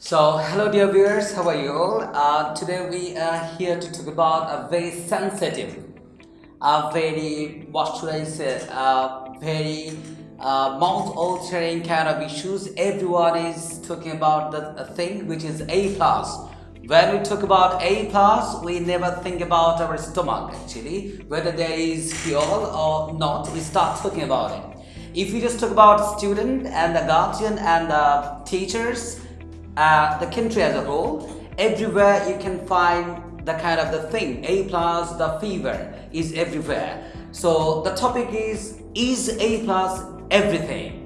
So, hello dear viewers, how are you all? Uh, today we are here to talk about a very sensitive, a very, what should I say, a very uh, mouth-altering kind of issues. Everyone is talking about the thing which is A plus. When we talk about A plus, we never think about our stomach actually, whether there is fuel or not. We start talking about it. If we just talk about student and the guardian and the teachers, uh, the country as a whole, everywhere you can find the kind of the thing, A plus, the fever is everywhere. So the topic is, is A plus everything?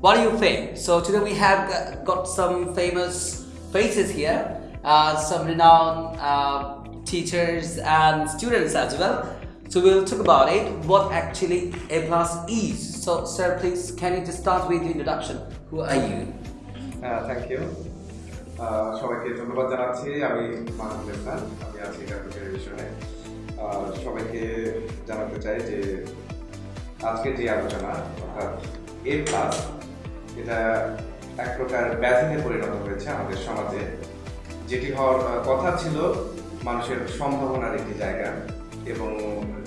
What do you think? So today we have got some famous faces here, uh, some renowned uh, teachers and students as well. So we'll talk about it, what actually A plus is. So sir, please, can you just start with your introduction? Who are you? Uh, thank you. সবাইকে ধন্যবাদ জানাচ্ছি। আমি মাহমুদ ইসলাম আমি আছি টেলিভিশনে। সবাইকে জানাতে চাই যে আজকে যে আলোচনা, অর্থাৎ এ প্লাস এটা এক প্রকার ব্যাধিতে পরিণত হয়েছে আমাদের সমাজে। যেটি হওয়ার কথা ছিল মানুষের সম্ভাবনার একটি জায়গা এবং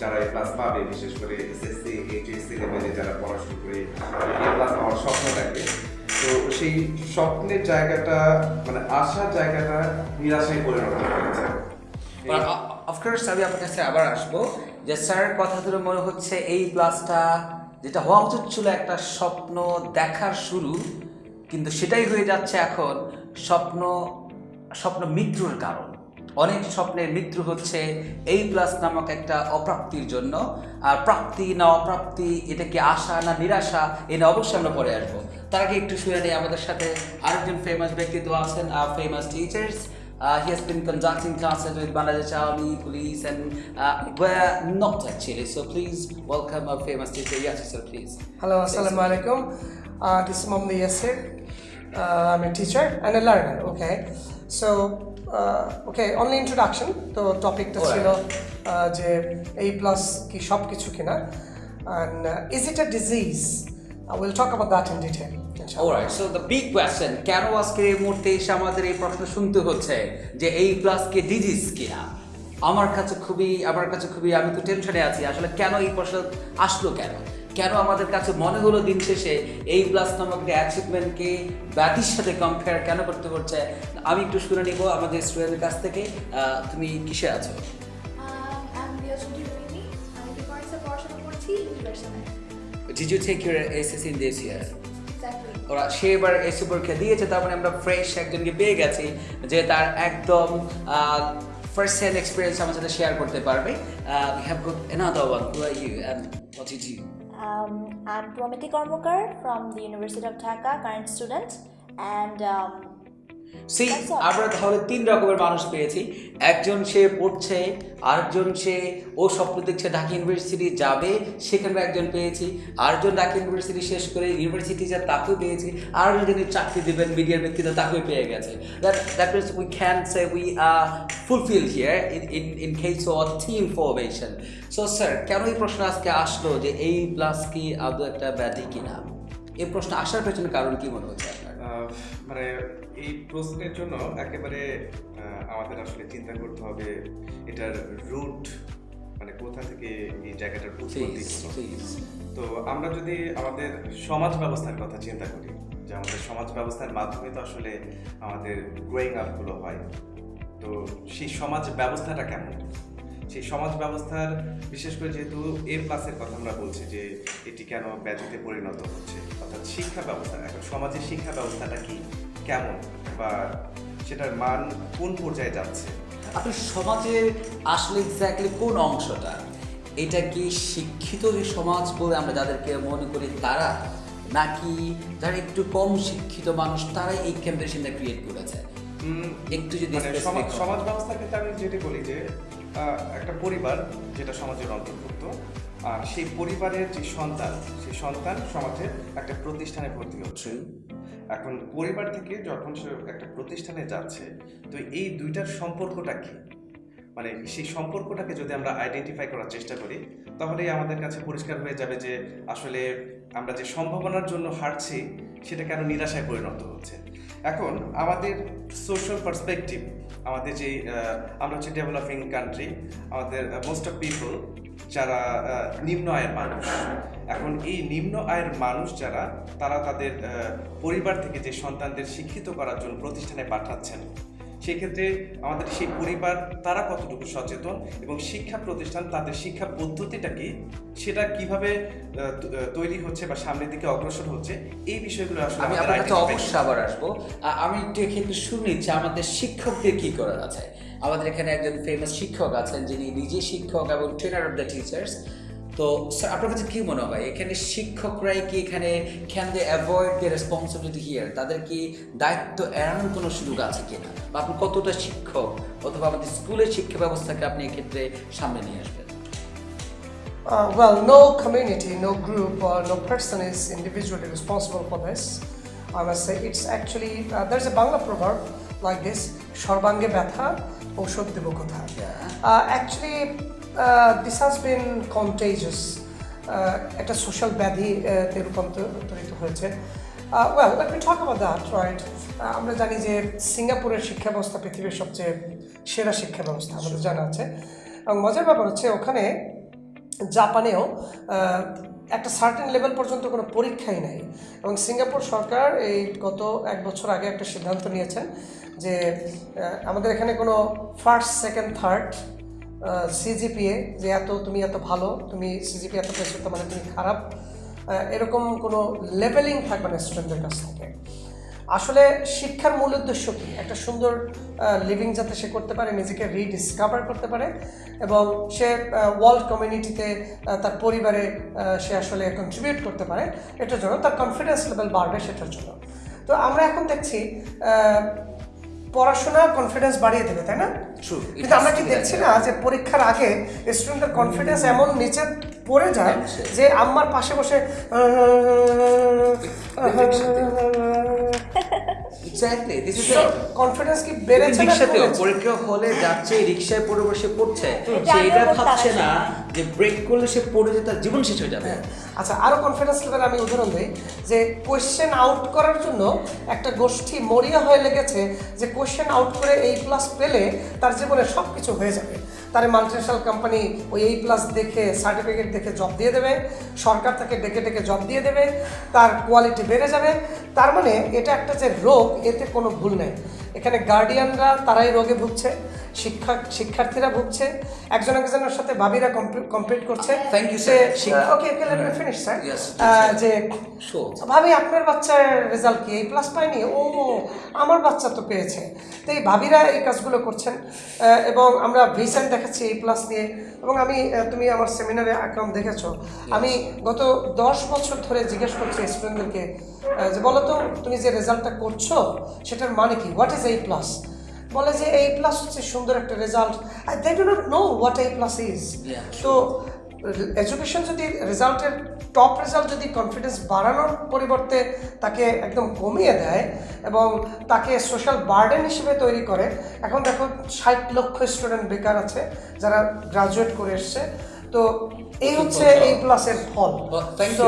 যারা এ প্লাস পাবে, বিশেষ করে এসএসসি এইচএসসি লেভেলে যারা পড়াশোনা করে এ প্লাস পাওয়ার স্বপ্ন থাকে তো সেই স্বপ্নের জায়গাটা মানে আশার জায়গাটা নিরাশায় পরিণত হয়েছে অফকোর্স আমি আপনার কাছে আবার আসব যে স্যার কথা ধরে মনে হচ্ছে এই ক্লাসটা যেটা হওয়া উচিত ছিল একটা স্বপ্ন দেখার শুরু, কিন্তু সেটাই হয়ে যাচ্ছে এখন স্বপ্ন স্বপ্ন মৃত্যুর কারণ। অনেক স্বপ্নের মৃত্যু হচ্ছে এই প্লাস নামক একটা অপ্রাপ্তির জন্য। আর প্রাপ্তি না অপ্রাপ্তি, এটা কি আশা না নিরাশা, এ নিয়ে অবশ্যই আমরা পরে আসব। তার আগে একটু শুনে নেই আমাদের সাথে আরেকজন ফেমাস ব্যক্তিত্ব আছেন আর famous teachers Uh, he has been conducting classes with Bangladesh Army, police, and uh, were not actually. So please welcome our famous teacher. Yes, sir, please. Hello, Assalamu alaikum. Uh, this is Mohammad Yasir. Uh, I'm a teacher and a learner. Okay, so uh, okay, only introduction. তো টপিকটা ছিল uh, যে A plus কি সব কিছু কিনা and uh, is it a disease? Uh, we'll talk about that in Alright, so the big কেন আজকে এই মুহূর্তে এসে আমাদের এই প্রশ্ন শুনতে হচ্ছে যে এই প্লাস কে ডিজিজ কিনা? আমার কাছে খুবই আমার কাছে খুবই আমি তো টেনশনে আছি আসলে কেন এই প্রশ্ন আসলো কেন? কেন আমাদের কাছে মনে হলো দিন শেষে এই প্লাস নামক অ্যাচিভমেন্টকে সাথে কম্পেয়ার কেন করতে হচ্ছে? আমি একটু শুনে নিব আমাদের স্টুডেন্টের কাছ থেকে। আহ, তুমি কিসে আছো? আমি বিয়োজনী রুমিনী আমি ডিফারেন্সে পড়াশোনা করছি? ইউনিভার্সিটি ওরা সে এবার এসে পরীক্ষা দিয়েছে তার মানে আমরা ফ্রেশ একজনকে পেয়ে গেছি যে তার একদম ফার্স্ট হ্যান্ড এক্সপিরিয়েন্স আমার সাথে শেয়ার করতে পারবে have good another one who are you and what did you Um, I'm Promiti Kormukar from the University of Dhaka, current student, and um, see আমরা তাহলে তিন রকমের মানুষ পেয়েছি। একজন সে পড়ছে আরেকজন সে ও স্বপ্ন দেখছে ঢাকা ইউনিভার্সিটি যাবে সেখানে একজন পেয়েছি। আরেকজন ঢাকা ইউনিভার্সিটি শেষ করে ইউনিভার্সিটি যা তাকেও পেয়েছি আর যিনি চাকরি দেবেন মিডিয়ার ব্যক্তিত্ব তাকেও পেয়ে গেছে। That that means we can say we are fulfil here in in in case of team formation so sir কেন এই প্রশ্ন আজকে আসলো যে এই প্লাস কি আদৌ একটা ব্যাধি কিনা? এই প্রশ্ন আসার পেছনে কারণ কি মনে হচ্ছে আপনার? মানে এই প্রশ্নের জন্য একেবারে আমাদের আসলে চিন্তা করতে হবে এটার রুট মানে কোথা থেকে এই জায়গাটার উৎপত্তি তো আমরা যদি আমাদের সমাজ ব্যবস্থার কথা চিন্তা করি যে আমাদের সমাজ ব্যবস্থার মাধ্যমে তো আসলে আমাদের গ্রোয়িং আপগুলো হয় তো সেই সমাজ ব্যবস্থাটা কেমন? সেই সমাজ ব্যবস্থার বিশেষ করে যেহেতু এ প্লাসের কথা আমরা বলছি যে এটি কেন ব্যাধিতে পরিণত হচ্ছে অর্থাৎ শিক্ষা ব্যবস্থা এখন সমাজের শিক্ষা ব্যবস্থাটা কি কেমন বা সেটার মান কোন পর্যায়ে যাচ্ছে আপনি সমাজের আসলে এক্স্যাক্টলি কোন অংশটা এটা কি শিক্ষিত যে সমাজ বলে আমরা যাদেরকে মনে করি তারা নাকি যারা একটু কম শিক্ষিত মানুষ তারাই এই কম্পিটিশনটা ক্রিয়েট করেছে একটু যদি মানে সমাজ। সমাজ ব্যবস্থার ক্ষেত্রে আমি যেটি বলি যে একটা পরিবার যেটা সমাজের অন্তর্ভুক্ত। আর সেই পরিবারের যে সন্তান, সেই সন্তান সমাজের একটা প্রতিষ্ঠানে ভর্তি হচ্ছে। এখন পরিবার থেকে যখন সে একটা প্রতিষ্ঠানে যাচ্ছে, তো এই দুইটার সম্পর্কটা কি? মানে সেই সম্পর্কটাকে যদি আমরা আইডেন্টিফাই করার চেষ্টা করি, তাহলেই আমাদের কাছে পরিষ্কার হয়ে যাবে যে আসলে আমরা যে সম্ভাবনার জন্য হাঁটছি, সেটা কেন নিরাশায় পরিণত হচ্ছে। এখন আমাদের সোশ্যাল পার্সপেক্টিভ আমাদের যে আমরা হচ্ছে ডেভেলপিং কান্ট্রি আমাদের মোস্ট অফ পিপল যারা নিম্ন আয়ের মানুষ, এখন এই নিম্ন আয়ের মানুষ যারা, তারা তাদের পরিবার থেকে যে সন্তানদের শিক্ষিত করার জন্য প্রতিষ্ঠানে পাঠাচ্ছেন সেক্ষেত্রে আমাদের সেই পরিবার তারা কতটুকু সচেতন এবং শিক্ষা প্রতিষ্ঠান তাদের শিক্ষা পদ্ধতিটা কি? সেটা কীভাবে তৈরি হচ্ছে বা সামনের দিকে অগ্রসর হচ্ছে? এই বিষয়গুলো আসলে আমি আপনার কাছে অবশ্যই আবার আসব। আমি একটু এক্ষেত্রে শুনি যে আমাদের শিক্ষকদের কি করার আছে? আমাদের এখানে একজন ফেমাস শিক্ষক আছেন যিনি নিজে শিক্ষক এবং ট্রেনার অফ দ্য টিচার্স তো স্যার আপনার কাছে কি মনে হয়? এখানে শিক্ষকরাই কি এখানে can they avoid the responsibility here তাদের কি দায়িত্ব এড়ানোর কোনো সুযোগ আছে কিনা? বা আপনি কতটা শিক্ষক? অথবা আমাদের স্কুলের শিক্ষা ব্যবস্থাকে আপনি এক্ষেত্রে সামনে নিয়ে আসবেন? Uh, well, no community, no group, or no person is individually responsible for this. I must say, it's actually, uh, there's a Bangla proverb like this সর্বাঙ্গে ব্যথা ঔষধ দেব কোথা Uh, actually, this has been contagious. Uh, একটা social ব্যাধি uh, তে রূপান্তরিত হয়েছে। Well let me talk about that right আমরা জানি যে সিঙ্গাপুরের শিক্ষা ব্যবস্থা পৃথিবীর সবচেয়ে সেরা শিক্ষা ব্যবস্থা আমাদের জানা আছে। এবং মজার ব্যাপার হচ্ছে ওখানে জাপানেও একটা সার্টেন লেভেল পর্যন্ত কোনো পরীক্ষাই নেই। এবং সিঙ্গাপুর সরকার এই গত এক বছর আগে একটা সিদ্ধান্ত নিয়েছেন যে আমাদের এখানে কোনো ফার্স্ট সেকেন্ড থার্ড সিজিপিএ যে এত তুমি এত ভালো, তুমি সিজিপি এত পেয়েছ তার মানে তুমি খারাপ। এরকম কোনো লেভেলিং থাকবে না স্টুডেন্টদের কাছ থেকে। আসলে শিক্ষার মূল উদ্দেশ্য কি? একটা সুন্দর লিভিং যাতে সে করতে পারে, নিজেকে রিডিসকভার করতে পারে, এবং সে ওয়ার্ল্ড কমিউনিটিতে তার পরিবারে সে আসলে কন্ট্রিবিউট করতে পারে, এটার জন্য তার কনফিডেন্স লেভেল বাড়বে সেটার জন্য। তো আমরা এখন দেখছি পড়াশোনা কনফিডেন্স বাড়িয়ে দেবে তাই না কিন্তু আমরা কি দেখছি না যে পরীক্ষার আগে স্টুডেন্টের কনফিডেন্স এমন নিচে পড়ে যায় যে আমার পাশে বসে এক্স্যাক্টলি দিস ইজ কনফিডেন্স কি বেড়েছে পরীক্ষা হলে যাচ্ছে রিকশায় পড়ে বসে পড়ছে এটা সে এটা আমিও করতাম ভাবছে না যে ব্রেক করলে সে পড়ে যে তার জীবন শেষ হয়ে যাবে। আচ্ছা আরও কনফিডেন্স লেভেল আমি উদাহরণ দিই যে কোয়েশ্চেন আউট করার জন্য একটা গোষ্ঠী মরিয়া হয়ে লেগেছে যে কোয়েশ্চেন আউট করে এই প্লাস পেলে তার জীবনে সব কিছু হয়ে যাবে। তার মাল্টিনেশনাল কোম্পানি ওই এই প্লাস দেখে সার্টিফিকেট দেখে জব দিয়ে দেবে। সরকার তাকে ডেকে ডেকে জব দিয়ে দেবে। তার কোয়ালিটি বেড়ে যাবে। তার মানে এটা একটা যে রোগ, এতে কোনো ভুল নেই। এখানে গার্ডিয়ানরা তারাই রোগে ভুগছে শিক্ষা শিক্ষার্থীরা ভুগছে একজন একজনের সাথে ভাবিরা কমপ্লিট করছে। Thank you, সে শিক্ষা okay okay let me finish sir যে. ভাবি আপনার বাচ্চার রেজাল্ট কি? এই প্লাস পায়নি ও আমার বাচ্চা তো পেয়েছে। তো এই ভাবিরা এই কাজগুলো করছেন এবং আমরা ভিসেন্ট দেখাচ্ছি এই প্লাস নিয়ে। এবং আমি তুমি আমার সেমিনারে অ্যাকাউন্ট দেখেছ। আমি গত দশ বছর ধরে জিজ্ঞেস করছি স্টুডেন্টদেরকে যে বলো তো তুমি যে রেজাল্টটা করছ সেটার মানে কি? হোয়াট ইজ এই প্লাস বলে যে এই প্লাস হচ্ছে সুন্দর একটা result I they do not know what এই প্লাস ইজ তো এডুকেশন যদি রেজাল্টের টপ রেজাল্ট যদি কনফিডেন্স বাড়ানোর পরিবর্তে তাকে একদম কমিয়ে দেয় এবং তাকে সোশ্যাল বার্ডেন হিসেবে তৈরি করে, এখন দেখো ষাট লক্ষ স্টুডেন্ট বেকার আছে যারা গ্রাজুয়েট করে এসছে। তো এই হচ্ছে এই প্লাসের ফল। তো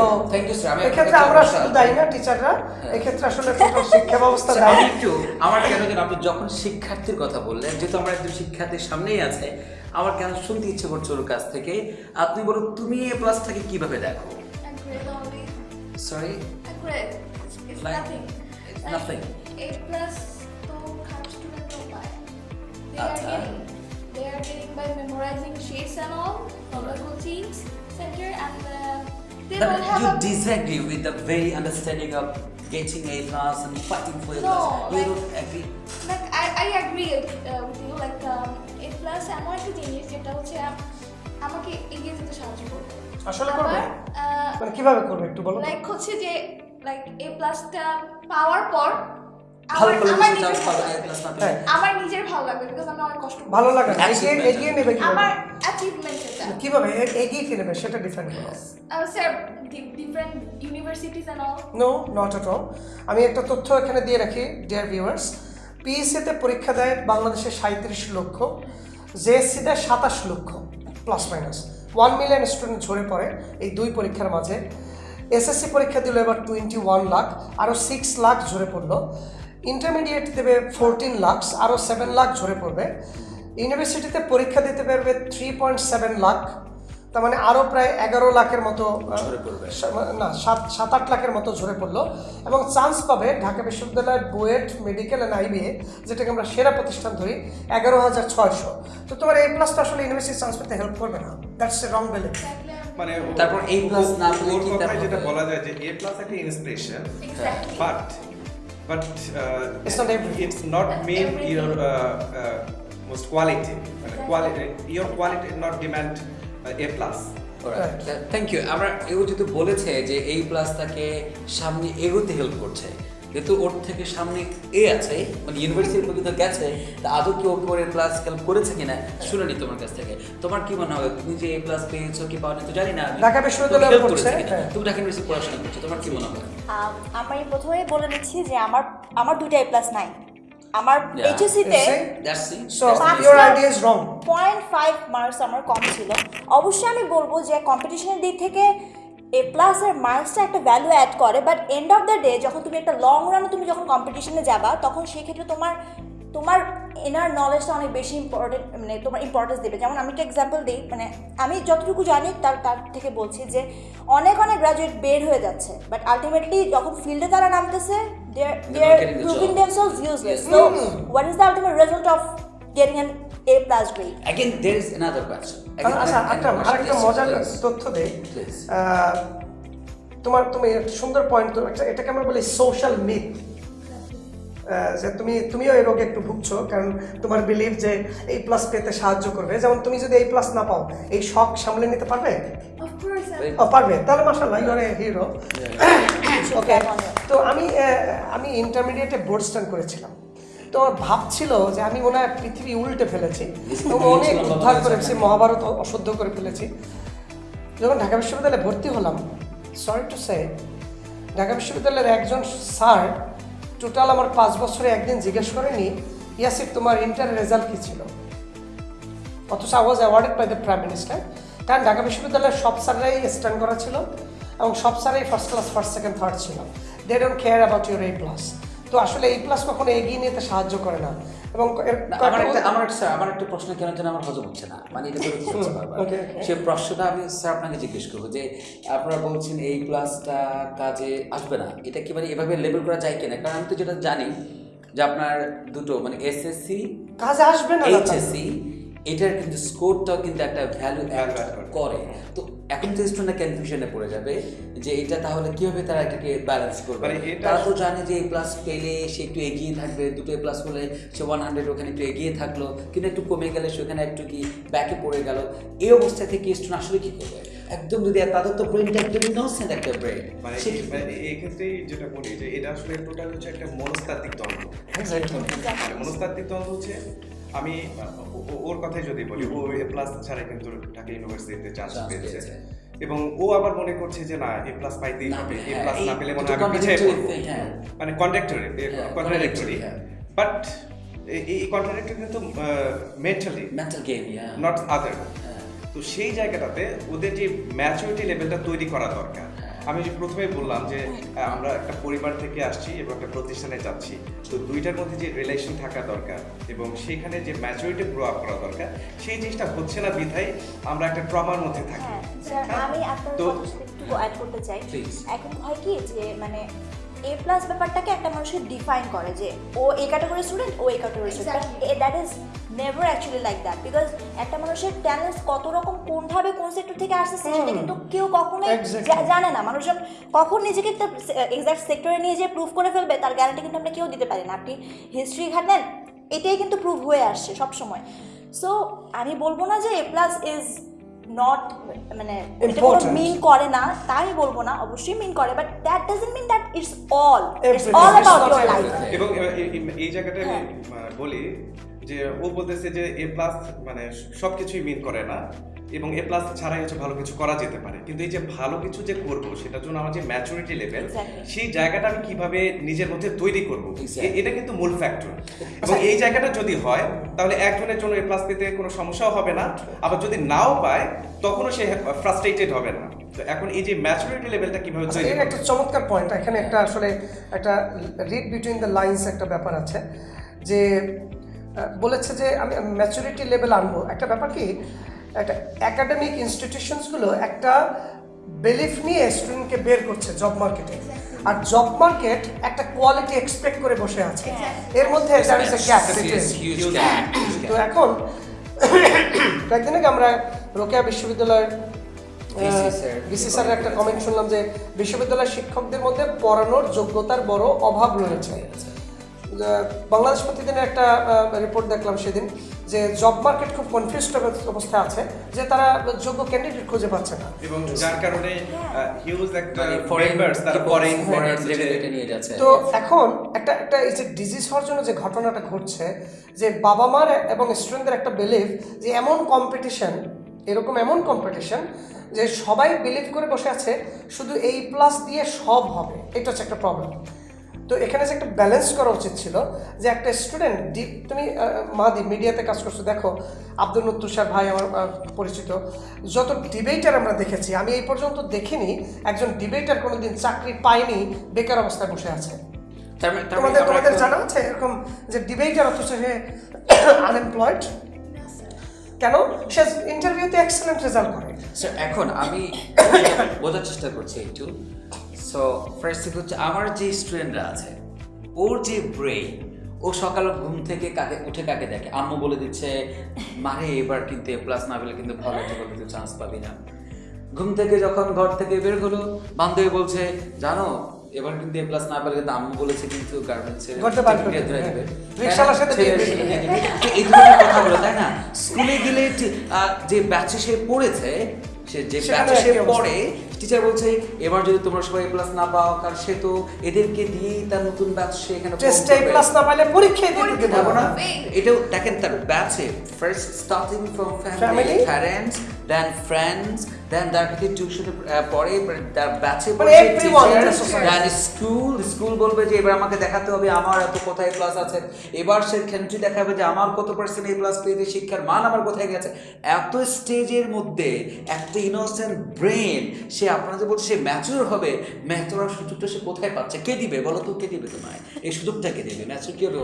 এক্ষেত্রে আমরা শুধু দায়ী না টিচাররা এক্ষেত্রে আসলে শিক্ষা ব্যবস্থা দায়ী একটু আমার কেন যেন আপনি যখন শিক্ষার্থীর কথা বললেন যেহেতু আমার একজন শিক্ষার্থীর সামনেই আছে আমার কেন শুনতে ইচ্ছে করছে ওর কাছ থেকে? আপনি বলুন তুমি এ প্লাসটাকে কীভাবে দেখো. Sorry. A plus. They are getting they are getting by memorizing sheets and all from the coaching center and uh, they But don't have you a disagree with the very understanding of getting A plus and fighting for A No, plus. You like- don't agree. like I, I agree uh, with you like um, A plus এমন একটা জিনিস যেটা হচ্ছে আম- আমাকে এগিয়ে যেতে সাহায্য করবে আসলে করবে মানে কীভাবে করবে একটু বলো? লাইক হচ্ছে যে লাইক এ প্লাসটা পাওয়ার পর ভালো না। হ্যাঁ। আমার নিজের ভালো লাগবে বিকজ আমি অনেক কষ্ট ভালো লাগে এগিয়ে এগিয়ে নেবে কীভাবে? আমার অ্যাচিভমেন্ট এটা কীভাবে এগিয়ে কি নেবে? সেটা ডিফাইন করো। Sir different universities and all no not at all আমি একটা তথ্য এখানে দিয়ে রাখি ডিয়ার ভিউয়ার্স পিএসসিতে পরীক্ষা দেয় বাংলাদেশে সাঁত্রিশ লক্ষ জেএসসি দেয় সাতাশ lakh plus minus one million student ঝরে পড়ে এই দুই পরীক্ষার মাঝে। এসএসসি পরীক্ষা দিল এবার টোয়েন্টি ওয়ান লাখ আরও সিক্স লাখ ঝরে পড়ল। ইন্টারমিডিয়েট দেবে ফোরটিন লাখ আরও সেভেন লাখ ঝরে পড়বে। ইউনিভার্সিটিতে পরীক্ষা দিতে পারবে থ্রি পয়েন্ট সেভেন লাখ তার মানে আরও প্রায় এগারো লাখের মতো না সাত সাত আট লাখের মতো ঝরে পড়ল। এবং চান্স পাবে ঢাকা বিশ্ববিদ্যালয়ের বুয়েট মেডিকেল অ্যান্ড আইবিএ যেটাকে আমরা সেরা প্রতিষ্ঠান ধরি এগারো হাজার ছয়শো। তো তোমার এই প্লাস তো আসলে ইউনিভার্সিটি চান্স পেতে হেল্প করবে না। দ্যাটস এ রং বেলে মানে তারপর plus ও- না পেলে কি যেটা বলা যায় যে এ প্লাস একটা inspiration Exactly. But but It's not everything. It's not main everything. Your most quality মানে quality your quality not demand A plus thank you আমরা এও যেহেতু বলেছে যে এই প্লাস তাকে সামনে এগোতে হেল্প করছে। যেহেতু ওর থেকে সামনে এ আছে মানে ইউনিভার্সিটি পর্যন্ত গেছে তা আদৌ কি ওকে ওর প্লাস হেল্প করেছে কিনা শুনিনি তোমার কাছ থেকে তোমার কি মনে হয় তুমি যে এ প্লাস পেয়েছ কি পাওনি তো জানি না আমি। ঢাকা বিশ্ববিদ্যালয়ে পড়ছে? হ্যাঁ। তুমি ঢাকা ইউনিভার্সিটি পড়াশোনা করছ তোমার কি মনে হয় আমি প্রথমেই বলে নিচ্ছি যে আমার আমার দুইটা এ প্লাস নাই আমার wrong. পয়েন্ট ফাইভ মার্কস আমার কম ছিল অবশ্যই আমি বলব যে কম্পিটিশনের দিক থেকে এ প্লাস প্লাসের মার্কসটা একটা ভ্যালু অ্যাড করে but end of the day যখন তুমি একটা লং রানে তুমি যখন কম্পিটিশনে যাবা তখন সেই ক্ষেত্রে তোমার তোমার এনার নলেজটা অনেক বেশি ইম্পর্টেন্ট মানে তোমার ইম্পর্টেন্স দেবে। যেমন আমি একটা এক্সাম্পল দিই মানে আমি যতটুকু জানি তার তার থেকে বলছি যে অনেক অনেক গ্রাজুয়েট বের হয়ে যাচ্ছে বাট আলটিমেটলি যখন ফিল্ডে তারা নামতেছে they are proving themselves useless. So what is the ultimate result of getting an A plus grade again there is another question আচ্ছা একটা আরেকটা মজার তথ্য দেই। তোমার তুমি একটা সুন্দর পয়েন্ট এটাকে আমরা বলি সোশ্যাল মিথ যে তুমি তুমিও এই রোগে একটু ভুগছো কারণ তোমার বিলিভ যে এই প্লাস পেতে সাহায্য করবে। যেমন তুমি যদি এই প্লাস না পাও এই শখ সামলে নিতে পারবে? পারবে। তাহলে মাসাল্লাহ ইউর এ হিরো ওকে. তো আমি আহ, আমি ইন্টারমিডিয়েটে বোর্ড স্ট্যান্ড করেছিলাম। তো ভাবছিল যে আমি মনে হয় পৃথিবী উল্টে ফেলেছি। এবং অনেক উদ্ধার করেছি মহাভারত অশুদ্ধ করে ফেলেছি। যখন ঢাকা বিশ্ববিদ্যালয়ে ভর্তি হলাম সরি টু সে ঢাকা বিশ্ববিদ্যালয়ের একজন স্যার টোটাল আমার পাঁচ বছরে একদিন জিজ্ঞেস করেনি ইয়াসিফ তোমার ইন্টার রেজাল্ট কী ছিল? অথচ I was awarded by the prime minister কারণ ঢাকা বিশ্ববিদ্যালয়ের সব স্যাররাই স্ট্যান্ড করা ছিল এবং সব স্যারই first class first second third ছিল। They don't care about your এই প্লাস তো আসলে এই প্লাস কখনো এগিয়ে নিতে সাহায্য করে না। এবং আমার একটা আমার একটা স্যার আমার একটা প্রশ্ন কেন যেন আমার হজম হচ্ছে না? মানে এটা করে. সে প্রশ্নটা আমি স্যার আপনাকে জিজ্ঞেস করব যে আপনারা বলছেন এই প্লাসটা কাজে আসবে না। এটা কি মানে এভাবে লেবেল করা যায় কিনা? কারণ আমি তো যেটা জানি যে আপনার দুটো মানে এসএসসি কাজে আসবে না এইচএসসি এটার কিন্তু স্কোরটাও কিন্তু একটা ভ্যালু অ্যাড করে। তো এখন তো স্টুডেন্টরা কনফিউশনে পড়ে যাবে যে এটা তাহলে কীভাবে তারা এটাকে ব্যালেন্স করবে? মানে তারা তো জানে যে এই প্লাস পেলে সে একটু এগিয়ে থাকবে দুটো প্লাস হলে সে ওয়ান হান্ড্রেড ওখানে একটু এগিয়ে থাকল কিন্তু একটু কমে গেলে সেখানে একটু কি ব্যাকে পড়ে গেল। এই অবস্থা থেকে স্টুডেন্ট আসলে কি করবে? একদম যদি তাদের তো ব্রেনটা একদম ইনোসেন্ট একটা ব্রেন মানে এই- ক্ষেত্রে যেটা বলি যে এটা আসলে টোটাল হচ্ছে একটা মনস্তাত্ত্বিক দ্বন্দ্ব মানে মনস্তাত্ত্বিক দ্বন্দ্ব হচ্ছে আমি ওর কথাই যদি বলি ও এ প্লাস ছাড়া কিন্তু ঢাকা ইউনিভার্সিটিতে চান্স পেয়েছে। এবং ও আবার মনে করছে যে না এ প্লাস পাইতেই হবে এ হ্যাঁ, প্লাস এই না পেলে মনে হয় পিছিয়ে পড়ব হ্যাঁ। মানে কন্ট্রাক্টরি হ্যাঁ, কন্ট্রাডিক্টরি হ্যাঁ। বাট এই কন্ট্রাডিক্টরি কিন্তু mentally mental game not other হ্যাঁ। তো সেই জায়গাটাতে ওদের যে ম্যাচুরিটি লেভেলটা তৈরি করা দরকার আমি যে প্রথমেই বললাম যে আমরা একটা পরিবার থেকে আসছি এবং একটা প্রতিষ্ঠানে যাচ্ছি। তো দুইটার মধ্যে যে রিলেশন থাকা দরকার এবং সেখানে যে ম্যাচুরিটি গ্রো আপ করা দরকার সেই জিনিসটা হচ্ছে না বিধায় আমরা একটা ট্রমার মধ্যে থাকি। হ্যাঁ আমি আপনার তো- একটু অ্যাড করতে চাই। এখন হয় কি যে মানে এ প্লাস ব্যাপারটাকে একটা মানুষকে ডিফাইন করে যে ও এই ক্যাটাগরি স্টুডেন্ট ও এই category student. That is never actually like that because একটা মানুষের ট্যালেন্ট কত রকম কোনভাবে কোন সেক্টর থেকে আসছে সেটা কিন্তু কেউ কখনোই. জানে না। মানুষজন কখন নিজেকে একটা এক্সাক্ট সেক্টরে নিয়ে যে প্রুভ করে ফেলবে তার গ্যারান্টি কিন্তু আমরা কেউ দিতে পারি না। আপনি হিস্ট্রি ঘাটেন এটাই কিন্তু প্রুভ হয়ে আসছে সবসময়। সো আমি বলব না যে এ প্লাস ইজ নট মানে. মিন করে না তাই বলব না অবশ্যই মিন করে but that doesn't mean that it's all it's all It's about your life এবং এই জায়গাটা আমি হ্যাঁ। বলি যে ও বলতেছে যে এ প্লাস মানে সবকিছুই মিন করে না। এবং এ প্লাস ছাড়াই হচ্ছে ভালো কিছু করা যেতে পারে। কিন্তু এই যে ভালো কিছু যে করব সেটার জন্য আমার যে ম্যাচুরিটি লেভেল সেই জায়গাটা আমি কীভাবে নিজের মধ্যে তৈরি করব. এটা কিন্তু মূল ফ্যাক্টর এবং এই জায়গাটা যদি হয় তাহলে একজনের জন্য এ প্লাস পেতে কোনো সমস্যাও হবে না। আবার যদি নাও পায় তখনও সে ফ্রাস্ট্রেটেড হবে না। তো এখন এই যে ম্যাচুরিটি লেভেলটা কীভাবে আচ্ছা, তৈরি একটা চমৎকার পয়েন্ট এখানে একটা আসলে একটা রিড বিটুইন দ্য লাইন্স একটা ব্যাপার আছে। যে বলেছে যে আমি ম্যাচুরিটি লেভেল আনব। একটা ব্যাপার কি একটা একাডেমিক ইনস্টিটিউশনসগুলো একটা বিলিফ নিয়ে স্টুডেন্টকে বের করছে জব মার্কেটে আর জব মার্কেট একটা কোয়ালিটি এক্সপেক্ট করে বসে আছে। এর মধ্যে তো এখন কয়েকদিন আগে আমরা রোকেয়া বিশ্ববিদ্যালয়ের বিসি স্যারের একটা কমেন্ট শুনলাম যে বিশ্ববিদ্যালয়ের শিক্ষকদের মধ্যে পড়ানোর যোগ্যতার বড় অভাব রয়েছে। বাংলাদেশ প্রতিদিনের একটা রিপোর্ট দেখলাম সেদিন যে জব মার্কেট খুব কনফিউজড অবস্থায় আছে যে তারা যোগ্য ক্যান্ডিডেট খুঁজে পাচ্ছে না। এবং যার কারণে হিউজ একটা মানে তারা ফরেন foreign নিয়ে যাচ্ছে। তো এখন একটা একটা এই যে ডিজিজ হওয়ার জন্য যে ঘটনাটা ঘটছে যে বাবা মার এবং স্টুডেন্টদের একটা বিলিভ যে এমন কম্পিটিশন এরকম এমন কম্পিটিশন যে সবাই বিলিভ করে বসে আছে শুধু এই প্লাস দিয়ে সব হবে। এটা হচ্ছে একটা প্রবলেম তো এখানে যে একটা ব্যালেন্স করা উচিত ছিল যে একটা স্টুডেন্ট তুমি আহ, মাদি মিডিয়াতে কাজ করছ দেখো আব্দুল নত্তুষার ভাই আমার পরিচিত যত ডিবেটার আমরা দেখেছি আমি এই পর্যন্ত দেখিনি একজন ডিবেটার কোনোদিন চাকরি পায়নি বেকার অবস্থায় বসে আছে। মানে- তার মানে তোমাদের তোমাদের জানা আছে এরকম যে ডিবেটার অথচ সে আনএমপ্লয়েড কেন? সে ইন্টারভিউতে এক্সেলেন্ট রেজাল্ট করে। এখন আমি বোঝার চেষ্টা করছি একটু। সো ফার্স্ট থিং হচ্ছে আমার যে স্টুডেন্টরা আছে ওর যে ব্রেইন ও সকাল ঘুম থেকে কাকে উঠে কাকে দেখে? আম্মু বলে দিচ্ছে মারে এবার কিন্তু এ প্লাস না পেলে কিন্তু ভালো একটা কিন্তু চান্স পাবি না। ঘুম থেকে যখন ঘর থেকে বের হলো বান্ধবী বলছে জানো এবার কিন্তু এ প্লাস না পেলে কিন্তু আম্মু বলেছে কিন্তু গার্মেন্টস ঘরতে বার করে ধরে দেবে, দেবে হ্যাঁ। এই ধরনের কথাগুলো তাই না? স্কুলে গেলে যে ব্যাচে সে পড়েছে সে যে ব্যাচে সে পড়ে টিচার বলছে এবার যদি তোমরা সবাই প্লাস না পাও কার সে তো এদেরকে দিয়েই তার নতুন ব্যাচ সে এখানে টেস্টে প্লাস না পাইলে পরীক্ষায় দিতে না। না এটাও দেখেন তার ব্যাচে first starting from family parents then friends then তার থেকে টিউশনে পড়ে তার ব্যাচে everyone in the society. Then school school বলবে যে এবার আমাকে দেখাতে হবে আমার এত কোথায় প্লাস আছে। এবার সে খেন্ট্রি দেখাবে যে আমার কত পার্সেন্ট এই প্লাস পেয়েছে শিক্ষার মান আমার কোথায় গেছে। এত স্টেজের মধ্যে একটা ইনোসেন্ট ব্রেন সে আপনারা যে বলছে সে ম্যাচুর হবে ম্যাচুর হওয়ার সুযোগটা সে কোথায় পাচ্ছে? কে দিবে? বলো তো কে দিবে তোমায়? এই সুযোগটা কে দিবে? ম্যাচুর কি হবে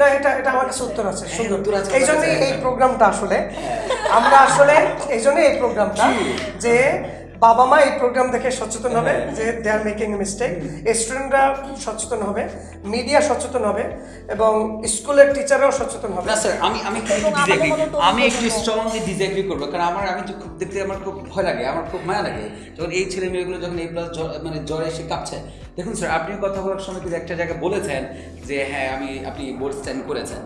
না এটা এটা আমার কাছে উত্তর আছে হ্যাঁ, সুন্দর। উত্তর আছে, এই জন্যই আছে। এই প্রোগ্রামটা আসলে আমরা আসলে এই জন্য এই প্রোগ্রামটা যে বাবা মা এই প্রোগ্রাম দেখে সচেতন হবে। যে দে আর মেকিং এ মিস্টেক স্টুডেন্টরা সচেতন হবে মিডিয়া সচেতন হবে এবং স্কুলের টিচাররাও সচেতন হবে। না স্যার আমি আমি ডিসএগ্রি আমি একটু স্ট্রংলি ডিসএগ্রি করব কারণ আমার আমি তো খুব দেখতে আমার খুব ভয় লাগে আমার খুব মায়া লাগে। যখন এই ছেলে মেয়েগুলো যখন এই প্লাস মানে জ্বরে এসে কাঁপছে দেখুন স্যার আপনি কথা বলার সময় কিন্তু একটা জায়গায় বলেছেন যে হ্যাঁ আমি আপনি বোর্ড স্ট্যান্ড করেছেন।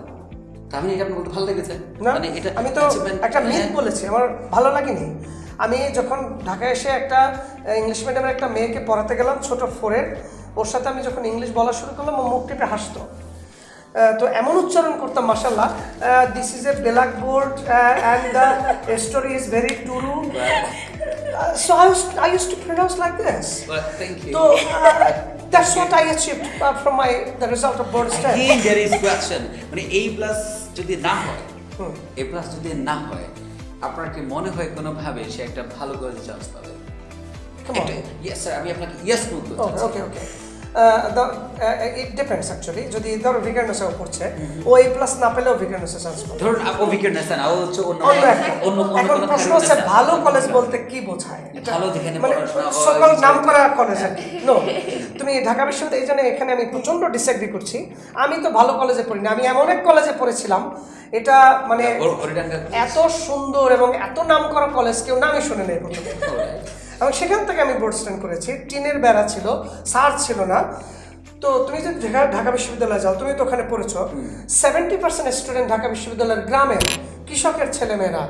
মানে এটা আপনার ভালো লেগেছে। মানে এটা আমি তো একটা মিথ হ্যাঁ। বলেছি আমার ভালো লাগেনি। আমি যখন ঢাকায় এসে একটা ইংলিশ মিডিয়ামের একটা মেয়েকে পড়াতে গেলাম ছোট ফোরের ওর সাথে আমি যখন ইংলিশ বলা শুরু করলাম ও মুখ টিপে হাসতো। তো এমন উচ্চারণ করতাম মাসাল্লাহ this is a black board and the story is very true so I I use to pronounce like this Well, you. তো that's what I achieved from my the result of board Again, there is question. মানে এই plus যদি না হয় এ plus যদি না হয় আপনার কি মনে হয় কোনোভাবে সে একটা ভালো করে চান্স পাবে Come on. ইয়েস স্যার আমি আপনাকে ইয়েস বলতে চাচ্ছি। ওকে ওকে ইট ডিপেন্ডস অ্যাকচুয়ালি যদি ধরো ও এই প্লাস না পেলেও চান্স পাবে। ধরুন না ও হচ্ছে অন্য অন্য এখন প্রশ্ন হচ্ছে ভালো কলেজ বলতে কি বোঝায়? ভালো যেখানে সকল কলেজ আর কি। নো তুমি ঢাকা বিশ্ববিদ্যালয় এই জন্য এখানে আমি প্রচণ্ড ডিসএগ্রি করছি। আমি তো ভালো কলেজে পড়িনি আমি এমন এক কলেজে পড়েছিলাম এটা মানে এত সুন্দর এবং এত নাম করা কলেজ কেউ নামই শুনে নেই প্রথমে। এবং সেখান থেকে আমি বোর্ড স্ট্যান্ড করেছি। টিনের বেড়া ছিল সার ছিল না। তো তুমি যদি ঢাকা বিশ্ববিদ্যালয়ে যাও তুমি তো ওখানে পড়েছো। সেভেন্টি পার্সেন্ট স্টুডেন্ট ঢাকা বিশ্ববিদ্যালয়ের গ্রামের কৃষকের ছেলেমেয়েরা।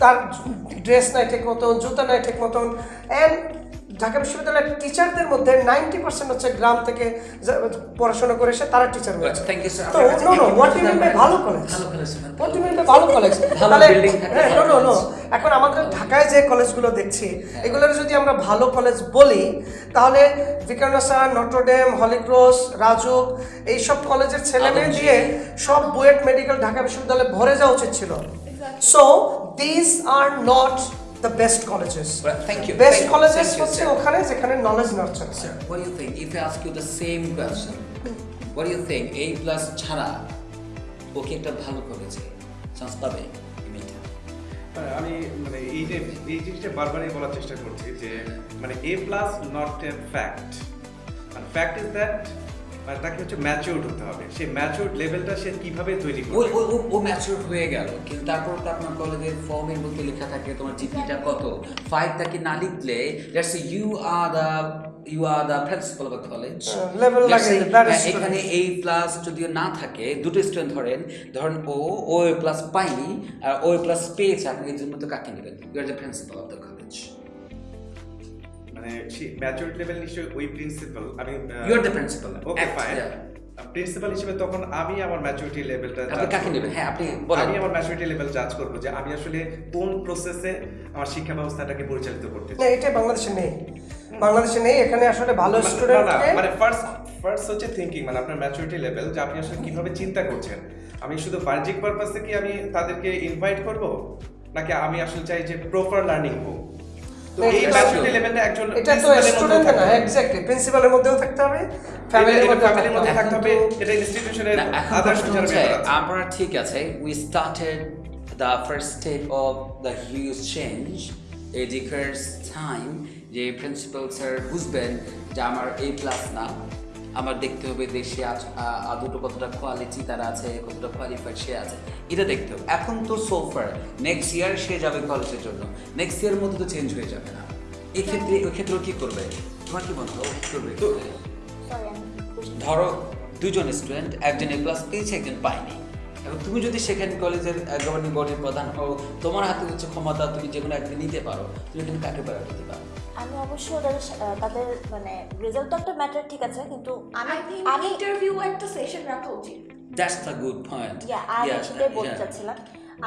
তার ড্রেস নাই ঠিক মতন জুতা নাই ঠিক মতন। অ্যান্ড ঢাকা বিশ্ববিদ্যালয়ের টিচারদের মধ্যে নাইনটি পার্সেন্ট হচ্ছে গ্রাম থেকে পড়াশোনা করে এসে তারা টিচার হয়েছে ইউ স্যার তো no no what you mean by ভালো কলেজ ভালো college what you mean by ভালো কলেজ তাহলে হ্যাঁ নো নো নো এখন আমাদের ঢাকায় যে কলেজগুলো দেখছি এগুলোর যদি আমরা ভালো কলেজ বলি তাহলে ভিকারনাসা নটরডেম হলিক্রস রাজুক এইসব কলেজের ছেলে মেয়ে দিয়ে সব বুয়েট মেডিকেল ঢাকা বিশ্ববিদ্যালয়ে ভরে যাওয়া উচিত ছিল। So this are not the best colleges Well, thank you. Best Thank you, হচ্ছে. ওখানে যেখানে নলেজ নার্চার আছে Sir, what do you think? If I ask you the same question, what do you think? A plus ছাড়া ওকে একটা ভালো করেছে chance পাবে মানে আমি মানে এইটা এই জিনিসটা বারবারই বলার চেষ্টা করছি যে মানে A plus not a fact মানে ফ্যাক্ট ইজ দ্যাট মানে তাকে হচ্ছে ম্যাচিউরড হতে হবে। সেই ম্যাচিউরড লেভেলটা সে কীভাবে তৈরি করবে? ও ও- হয়ে গেল কিন্তু তারপর তো আপনার কলেজের ফর্মের মধ্যে লেখা থাকে তোমার জিপিটা কত? ফাইভটাকে না লিখলে that's you are the you are the principal of college এখানে এই প্লাস যদিও না থাকে দুটো স্টুডেন্ট ধরেন ধরেন ও ও প্লাস পাইনি আর ও প্লাস পেয়েছে আপনি এই জন্য তো কাকে নেবেন? You are the principal of the college মানে লেভেল নিশ্চয়ই ওই প্রিন্সিপাল আমি you are the principal okay fine principal হিসেবে তখন আমি আমার ম্যাচুরিটি লেভেলটা আপনি কাকে নেবেন? হ্যাঁ আপনি বলেন। আমি আমার ম্যাচুরিটি লেভেল জাজ করব যে আমি আসলে কোন প্রসেসে আমার শিক্ষা ব্যবস্থাটাকে পরিচালিত করতে না এটা বাংলাদেশে নেই। বাংলাদেশে নেই এখানে আসলে ভালো মানে- স্টুডেন্টকে মানে ফার্স্ট ফার্স্ট হচ্ছে থিংকিং মানে আপনার ম্যাচুরিটি লেভেল যে আপনি আসলে কীভাবে চিন্তা করছেন। আমি শুধু বাহ্যিক পারপাসে কি আমি তাদেরকে ইনভাইট করব? নাকি আমি আসলে চাই যে প্রপার লার্নিং হোক? তো এই এটা ম্যাচুরিটি একজন এটা তো principal এর মধ্যেও স্টুডেন্ট না এক্স্যাক্টলি প্রিন্সিপালের মধ্যেও থাকতে হবে ফ্যামিলির এটা মধ্যেও ফ্যামিলির মধ্যে থাকতে থাকতে হবে। হবে এটা ইনস্টিটিউশনের আদার্স প্রশ্ন টিচার হচ্ছে, আমরা ঠিক আছে we started the first step of the huge change educators differs time যে প্রিন্সিপাল স্যার বুঝবেন যে আমার এ প্লাস না। আমার দেখতে হবে দেশে আজ- দুটো কতটা কোয়ালিটি তারা আছে কতটা কোয়ালিফাইড সে আছে। এটা দেখতে হবে। এখন তো সোফার নেক্সট ইয়ার সে যাবে কলেজের জন্য। নেক্সট ইয়ার মধ্যে তো চেঞ্জ হয়ে যাবে না। এই ক্ষেত্রে ওই ক্ষেত্রে কি করবে? তোমার কি মনে হয়? ও কি করবে? ধরো দুজন স্টুডেন্ট একজন এ প্লাস পেয়েছে একজন পায়নি। এবং তুমি যদি সেখানে কলেজের গভর্নিং বডির প্রধান হও তোমার হাতে হচ্ছে ক্ষমতা তুমি যে কোনো একদিন নিতে পারো। তুমি কিন্তু কাকে দিতে পারো। আমি অবশ্যই ওদের তাদের মানে রেজাল্ট তো একটা ম্যাটার ঠিক আছে কিন্তু আমি আমি ইন্টারভিউ একটা সেশন রাখা উচিত। That's the good point yeah আমি সেটাই বলতে চাচ্ছিলাম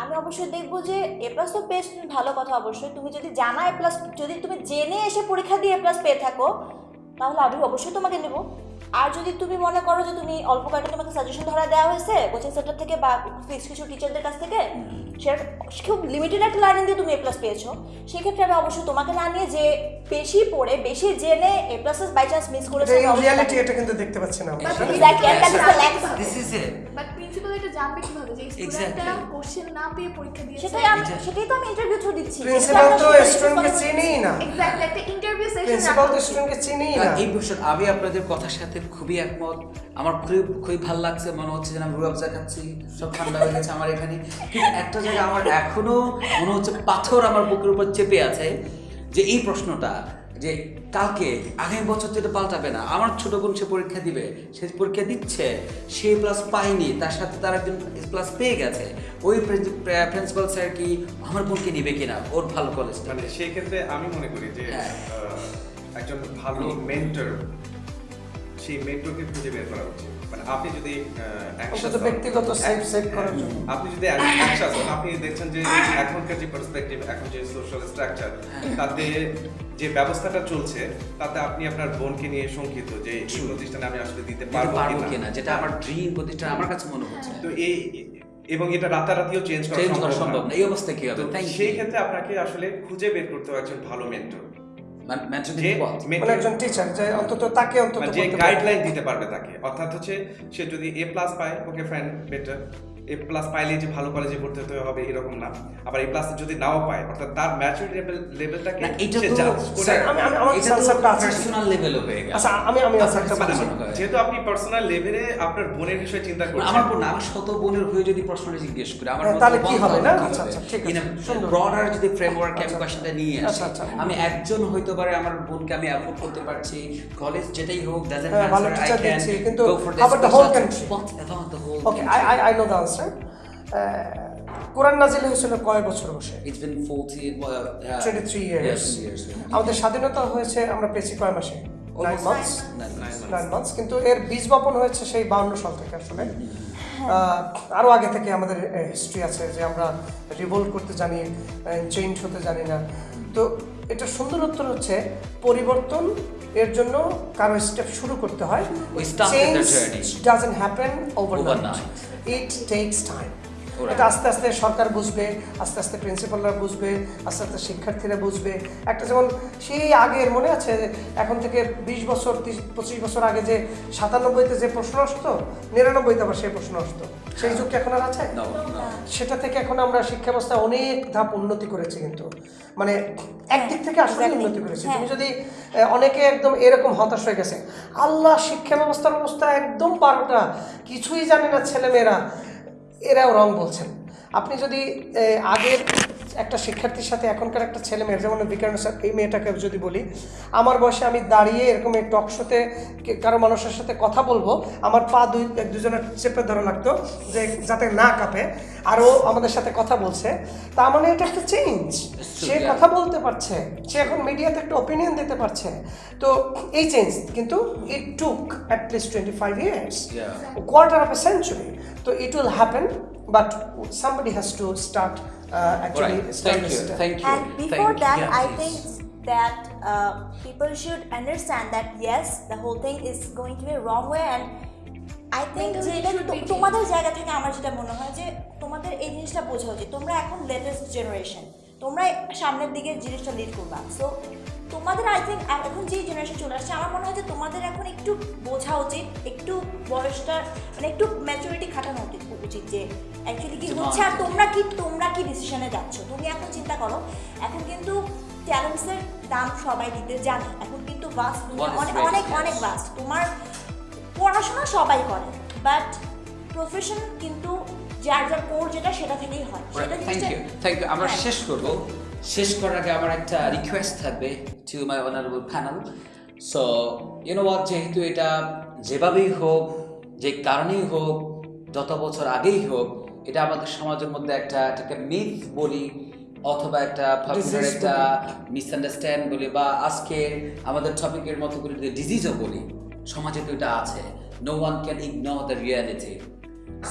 আমি অবশ্যই দেখব যে এ প্লাস তো পেয়ে তুমি ভালো কথা অবশ্যই। তুমি যদি জানা এ প্লাস যদি তুমি জেনে এসে পরীক্ষা দিয়ে এ প্লাস পেয়ে থাকো তাহলে আমি অবশ্যই তোমাকে নেব। আর যদি তুমি মনে করো যে তুমি অল্প কয়েকটা তোমাকে সাজেশন ধরা দেওয়া হয়েছে কোচিং সেন্টার থেকে বা ফিক্স কিছু টিচারদের কাছ থেকে সেটা খুব লিমিটেড একটা লার্নিং দিয়ে তুমি এ প্লাস পেয়েছ। সেক্ষেত্রে আমি অবশ্যই তোমাকে না নিয়ে যে বেশি পড়ে বেশি জেনে A pluses by chance miss করেছে রিয়ালিটি এটা কিন্তু দেখতে পাচ্ছি না. This is it but principal এটা জানবে কীভাবে যে স্টুডেন্টরা কোশ্চেন না পেয়ে পরীক্ষা দিয়েছে। সেটাই আমি সেটাই তো আমি ইন্টারভিউ থ্রু দিচ্ছি। প্রিন্সিপাল তো স্টুডেন্টকে চিনেই না। এক্স্যাক্টলি একটা ইন্টারভিউ সেশন প্রিন্সিপাল তো স্টুডেন্টকে চিনেই না। এই বিষয় আমি আপনাদের কথার সাথে খুবই একমত। আমার খুবই খুবই ভালো লাগছে মনে হচ্ছে যে আমি রুয়াবজা খাচ্ছি সব ঠান্ডা হয়ে গেছে আমার এখানে। কিন্তু একটা জায়গায় আমার এখনও মনে হচ্ছে পাথর আমার বুকের উপর চেপে আছে যে এই প্রশ্নটা যে কালকে আগামী বছর তো এটা পাল্টাবে না আমার ছোট বোন সে পরীক্ষা দিবে সে পরীক্ষা দিচ্ছে সে প্লাস পায়নি তার সাথে তার একজন প্লাস পেয়ে গেছে। ওই প্রিন্সিপাল স্যার কি আমার বোনকে নিবে কিনা? ওর ভালো কলেজ মানে সেই ক্ষেত্রে আমি মনে করি যে হ্যাঁ। একজন ভালো মেন্টর সেই মেন্টরকে খুঁজে বের করা উচিত। মানে আপনি যদি ব্যক্তিগত সেফ সেভ করার জন্য। আপনি যদি আপনি দেখছেন যে এখনকার যে পার্সপেক্টিভ এখন যে সোশ্যাল স্ট্রাকচার তাতে যে ব্যবস্থাটা চলছে তাতে আপনি আপনার বোনকে নিয়ে শঙ্কিত যে এই প্রতিষ্ঠানে আমি আসলে দিতে পারব কিনা। যেটা আমার ড্রিম প্রতিষ্ঠান আমার কাছে মনে হচ্ছে। তো এই এবং এটা রাতারাতিও চেঞ্জ করা সম্ভব না। এই অবস্থায় কি হবে? সেই ক্ষেত্রে আপনাকে আসলে খুঁজে বের করতে হবে একজন ভালো মেন্টর একজন টিচার যে অন্তত তাকে অন্তত মানে যে গাইডলাইন দিতে পারবে তাকে। অর্থাৎ হচ্ছে সে যদি এ প্লাস পায় okay fine better A plus পাইলে যে ভালো কলেজে ভর্তি হতে হবে এরকম না আবার এ প্লাস যদি নাও পায় অর্থাৎ তার ম্যাচুরিটি লেভেল লেভেলটাকে না এটা তো স্যার আমি- আমি- আমার। পার্সোনাল লেভেলে হয়ে গেছে আচ্ছা আমি আমি আচ্ছা, একটা হয়। যেহেতু আপনি পার্সোনাল লেভেলে আপনার বোনের বিষয়ে চিন্তা করছেন আমার বোন না, আমি শত বোনের হয়ে যদি প্রশ্নটা জিজ্ঞেস করি আমার হ্যাঁ, তাহলে কি হবে না? আচ্ছা, আচ্ছা, ঠিক আছে, a যদি framework আমি আচ্ছা, questionটা নিয়ে আসি, আচ্ছা, আচ্ছা। আমি একজন হইতে পারে আমার বোনকে আমি অ্যাফোর্ড করতে পারছি কলেজ যেটাই হোক I teacher can দিচ্ছি, কিন্তু go for how about the whole special- country? What Uh, কোরআন নাজিল হয়েছিল কয় বছর বসে? It's been 40, well, uh, 23 years. Yes, years. yeah. আমাদের স্বাধীনতা হয়েছে আমরা পেয়েছি কয় মাসে? মান্থস কিন্তু এর বীজ বপন হয়েছে সেই বাউন্ন সাল থেকে আসলে। আহ, আরও আগে থেকে আমাদের হিস্ট্রি আছে যে আমরা রিভোল্ট করতে জানি চেঞ্জ হতে জানি না। তো এটা সুন্দর উত্তর হচ্ছে পরিবর্তন এর জন্য কারও স্টেপ শুরু করতে হয়। Change journey. Happen overnight It takes time. এটা আস্তে আস্তে সরকার বুঝবে আস্তে আস্তে প্রিন্সিপালরা বুঝবে আস্তে আস্তে শিক্ষার্থীরা বুঝবে। একটা যেমন সেই আগের মনে আছে এখন থেকে বিশ বছর তিরিশ পঁচিশ বছর আগে যে সাতানব্বইতে যে প্রশ্ন আসতো নিরানব্বইতে আবার সেই প্রশ্ন আসতো। সেই যুগ এখন আর আছে. সেটা থেকে এখন আমরা শিক্ষা ব্যবস্থা অনেক ধাপ উন্নতি করেছি কিন্তু। মানে একদিক থেকে আসলে উন্নতি করেছি। হ্যাঁ। তুমি যদি অনেকে একদম এরকম হতাশ হয়ে গেছে। আল্লাহ শিক্ষা ব্যবস্থার অবস্থা একদম বারোটা কিছুই জানে না ছেলেমেয়েরা। এরাও রং বলছেন। আপনি যদি আগের একটা শিক্ষার্থীর সাথে এখনকার একটা ছেলে মেয়ের যেমন বিকারণ স্যার এই মেয়েটাকে যদি বলি আমার বয়সে আমি দাঁড়িয়ে এরকম এই টক শোতে কারও মানুষের সাথে কথা বলব আমার পা দুই এক দুজনের চেপে ধরা লাগতো যে যাতে না কাঁপে আরও আমাদের সাথে কথা বলছে। তা মানে এটা একটা চেঞ্জ সে কথা বলতে পারছে। সে এখন মিডিয়াতে একটা ওপিনিয়ন দিতে পারছে। তো এই চেঞ্জ কিন্তু it took at least twenty five years quarter of of century তো So it will happen, but somebody to uh, actually right. start thank this you, thank you. And before thank that, you. I think that uh, people should understand that yes, the whole thing is going to be a wrong way, and I think Mentally যে এটা should be তো- তোমাদের জায়গা থেকে আমার যেটা মনে হয় যে তোমাদের এই জিনিসটা বোঝা উচিত তোমরা এখন লেটেস্ট জেনারেশন তোমরা সামনের দিকে জিনিসটা লিড করবা সো তোমাদের আই থিঙ্ক এখন যে জেনারেশন চলে আসছে আমার মনে হয় যে তোমাদের এখন একটু বোঝা উচিত একটু বয়সটা মানে একটু ম্যাচুরিটি খাটানো উচিত উচিত যে অ্যাকচুয়ালি কি হচ্ছে আর তোমরা কি তোমরা কি ডিসিশনে যাচ্ছ? তুমি এখন চিন্তা করো এখন কিন্তু ট্যালেন্টসের দাম সবাই দিতে জানে এখন কিন্তু বাস অনেক অনেক অনেক বাস তোমার পড়াশোনা সবাই করে বাট প্রফেশন কিন্তু যার যার কোর যেটা সেটা থেকেই হয়। সেটা জিনিসটা- ইউ থ্যাংক ইউ আমরা হ্যাঁ। শেষ করব। শেষ করার আগে আমার একটা রিকোয়েস্ট থাকবে to my honourable panel so you know what যেহেতু এটা যেভাবেই হোক যে কারণেই হোক যত বছর আগেই হোক এটা আমাদের সমাজের মধ্যে একটা এটাকে মিথ বলি অথবা একটা Disease একটা মিসআন্ডারস্ট্যান্ড বলি বা আজকে আমাদের টপিকের মতো করে ডিজিজও বলি সমাজে তো এটা আছে। No one can ignore the reality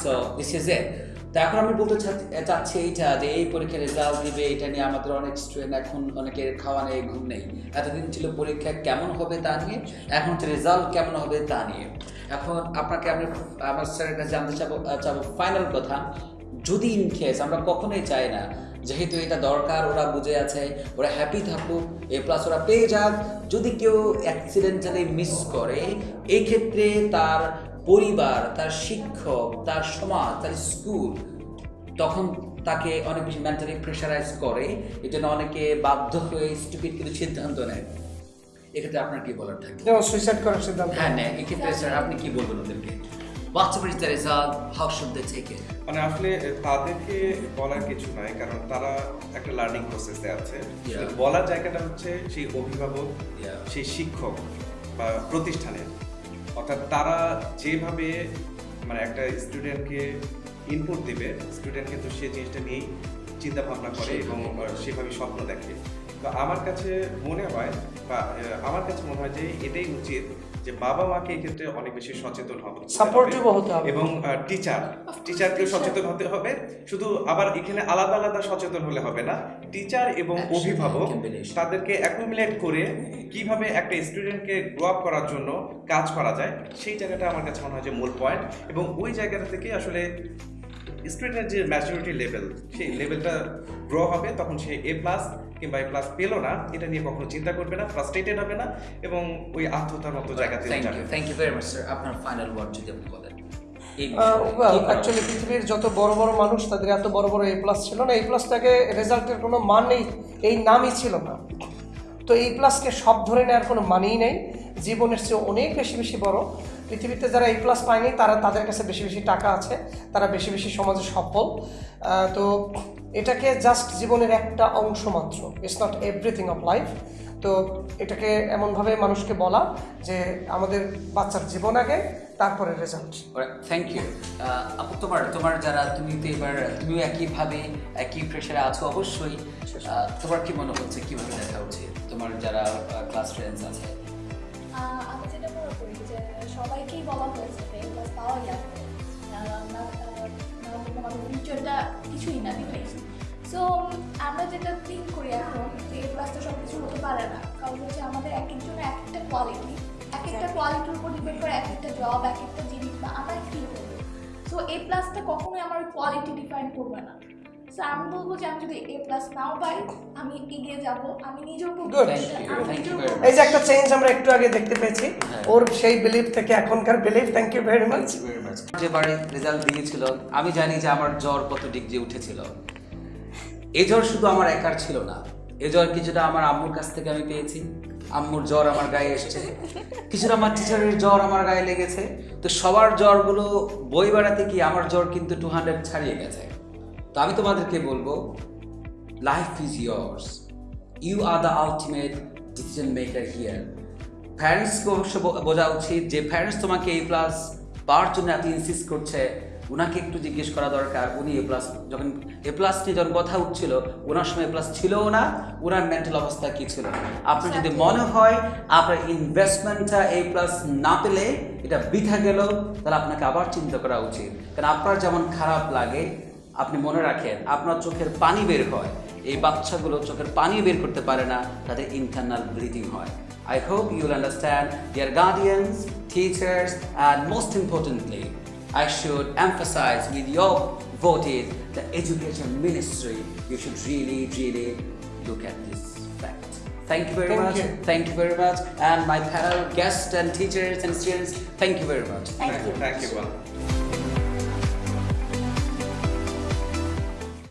so this is a তো এখন আমি বলতে চাচ্ছি- এইটা যে এই পরীক্ষার রেজাল্ট দিবে, এটা নিয়ে আমাদের অনেক স্টুডেন্ট এখন অনেকের খাওয়া নেই, ঘুম নেই। এতদিন ছিল পরীক্ষা কেমন হবে তা নিয়ে, এখন রেজাল্ট কেমন হবে তা নিয়ে। এখন আপনাকে আমি, আমার স্যারের কাছে জানতে চাবো চাবো ফাইনাল কথা। যদি ইন কেস আমরা কখনোই চাই না, যেহেতু এটা দরকার, ওরা বুঝে আছে, ওরা হ্যাপি থাকুক এ প্লাস ওরা পেয়ে যাক। যদি কেউ অ্যাক্সিডেন্টালি মিস করে, এই ক্ষেত্রে তার পরিবার তার শিক্ষক তার সমাজ তার স্কুল তখন তাকে অনেক বেশি মেন্টালি প্রেশারাইজ করে। এই জন্য অনেকে বাধ্য হয়ে স্টুপিড কিছু সিদ্ধান্ত নেয়। এক্ষেত্রে আপনার কি বলার থাকে? সুইসাইড করার সিদ্ধান্ত। হ্যাঁ নেয়। এক্ষেত্রে স্যার আপনি কি বলবেন ওদেরকে? শুড দে টেক ইট মানে আসলে তাদেরকে বলার কিছু নাই কারণ তারা একটা লার্নিং প্রসেসে আছে। বলার জায়গাটা হচ্ছে সেই অভিভাবক সেই শিক্ষক বা প্রতিষ্ঠানের। অর্থাৎ তারা যেভাবে মানে একটা স্টুডেন্টকে ইনপুট দেবে স্টুডেন্ট কিন্তু সে জিনিসটা নিয়েই চিন্তা ভাবনা করে এবং সেভাবে স্বপ্ন দেখে। তো আমার কাছে মনে হয় বা আমার কাছে মনে হয় যে এটাই উচিত যে বাবা মাকে এই ক্ষেত্রে অনেক বেশি সচেতন হবে। হতে হবে। এবং টিচার টিচারকেও সচেতন হতে হবে। শুধু আবার এখানে আলাদা আলাদা সচেতন হলে হবে না। টিচার এবং অভিভাবক তাদেরকে অ্যাকুমুলেট করে কীভাবে একটা স্টুডেন্টকে গ্রো আপ করার জন্য কাজ করা যায় সেই জায়গাটা আমার কাছে মনে হয় যে মূল পয়েন্ট এবং ওই জায়গাটা থেকে আসলে স্টুডেন্টের যে ম্যাচুরিটি লেভেল সেই লেভেলটা গ্রো হবে তখন সে এ প্লাস কিংবা এ প্লাস পেল না এটা নিয়ে কখনো চিন্তা করবে না ফ্রাস্ট্রেটেড হবে না এবং ওই আত্মহত্যার মতো জায়গাতে থ্যাংক যাবে। You thank you very much sir আপনার ফাইনাল ওয়ার্ড যদি আপনি বলেন। অ্যাকচুয়ালি পৃথিবীর যত বড় বড় মানুষ তাদের এত বড় বড় এ প্লাস ছিল না। এই প্লাসটাকে রেজাল্টের কোনো মান নেই এই নামই ছিল না। তো এই প্লাসকে সব ধরে নেওয়ার কোনো মানেই নেই। জীবনের চেয়ে অনেক বেশি বেশি বড়। পৃথিবীতে যারা এই প্লাস পায়নি তারা তাদের কাছে বেশি বেশি টাকা আছে তারা বেশি বেশি সমাজে সফল। তো এটাকে জাস্ট জীবনের একটা অংশ মাত্র it's not everything of life তো এটাকে এমনভাবে মানুষকে বলা যে আমাদের বাচ্চার জীবন আগে তারপরে রেজাল্ট থ্যাংক ইউ আপু তোমার তোমার যারা তুমি তো এবার তুমিও একইভাবে একই প্রেশারে আছো অবশ্যই। তোমার কি মনে হচ্ছে কীভাবে দেখা উচিত? তোমার যারা ক্লাস ফ্রেন্ডস আছে আমি যেটা মনে করি যে সবাইকেই বলা হয়েছে যে ক্লাস পাওয়া যাবে ফিউচারটা কিছুই না ডিফাইস সো আমরা যেটা থিঙ্ক করি এখন যে এ প্লাস তো সব কিছু হতে পারে না। কারণ হচ্ছে আমাদের এক একজনের এক একটা কোয়ালিটি এক একটা কোয়ালিটির উপর ডিপেন্ড করে এক একটা জব এক একটা জিনিস বা আমরা কী করব সো এ প্লাসটা কখনোই আমার কোয়ালিটি ডিফাইন করবে না। সো আমি বলব যে আমি যদি এ প্লাস নাও পাই আমি এগিয়ে যাব। আমি করব। much. এই যে একটা চেঞ্জ আমরা একটু আগে দেখতে পেয়েছি। হ্যাঁ। ওর সেই বিলিভ থেকে এখনকার believe thank you very much যেবারে result দিয়েছিল আমি জানি যে আমার জ্বর কত ডিগ্রি উঠেছিল। এ জ্বর শুধু আমার একার ছিল না এ জ্বর কিছুটা আমার আম্মুর কাছ থেকে আমি পেয়েছি। আম্মুর জ্বর আমার গায়ে এসছে। কিছুটা আমার টিচারের জ্বর আমার গায়ে লেগেছে। তো সবার জ্বরগুলো বই বেড়াতে কি আমার জ্বর কিন্তু টু হান্ড্রেড ছাড়িয়ে গেছে। তো আমি তোমাদেরকে বলব life is yours you are the ultimate decision maker here প্যারেন্টসকে অবশ্য বোঝা উচিত যে প্যারেন্টস তোমাকে এ প্লাস পাওয়ার জন্য এত ইনসিস্ট করছে। ওনাকে একটু জিজ্ঞেস করা দরকার উনি এ প্লাস যখন এ প্লাস নিয়ে যখন কথা উঠছিল ওনার সময় এ প্লাস ছিলও না ওনার মেন্টাল অবস্থা কি ছিল? আপনার যদি মনে হয় আপনার ইনভেস্টমেন্টটা এ প্লাস না পেলে এটা বৃথা গেল তাহলে আপনাকে আবার চিন্তা করা উচিত। কারণ আপনার যেমন খারাপ লাগে আপনি মনে রাখেন আপনার চোখের পানি বের হয় এই বাচ্চাগুলো চোখের পানি বের করতে পারে না তাদের ইন্টারনাল ব্লিডিং হয় I hope you will understand, dear guardians, teachers, and most importantly, I should emphasize with your voted the education ministry. You should really, really look at this fact. Thank you very Thank much. you. Thank you very much. And my panel guests and teachers and students, thank you very much. Thank you thank you